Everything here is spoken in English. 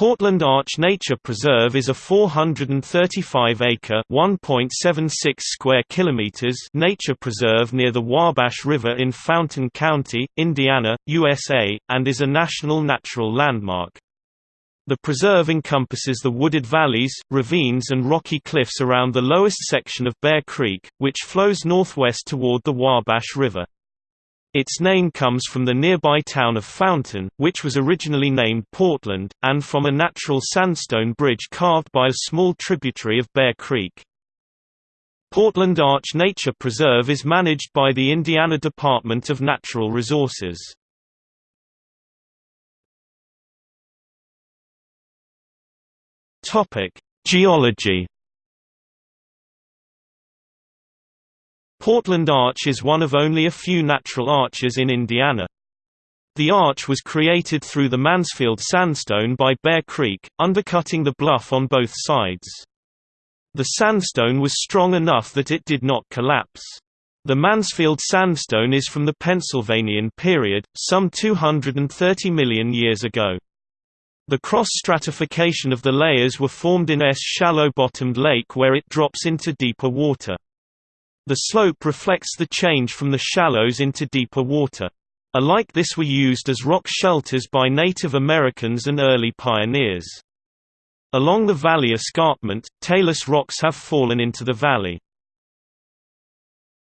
Portland Arch Nature Preserve is a 435-acre (1.76 square kilometers) nature preserve near the Wabash River in Fountain County, Indiana, USA, and is a national natural landmark. The preserve encompasses the wooded valleys, ravines and rocky cliffs around the lowest section of Bear Creek, which flows northwest toward the Wabash River. Its name comes from the nearby town of Fountain, which was originally named Portland, and from a natural sandstone bridge carved by a small tributary of Bear Creek. Portland Arch Nature Preserve is managed by the Indiana Department of Natural Resources. Geology Portland Arch is one of only a few natural arches in Indiana. The arch was created through the Mansfield sandstone by Bear Creek, undercutting the bluff on both sides. The sandstone was strong enough that it did not collapse. The Mansfield sandstone is from the Pennsylvanian period, some 230 million years ago. The cross-stratification of the layers were formed in S shallow-bottomed lake where it drops into deeper water. The slope reflects the change from the shallows into deeper water. Alike this were used as rock shelters by Native Americans and early pioneers. Along the valley escarpment, talus rocks have fallen into the valley.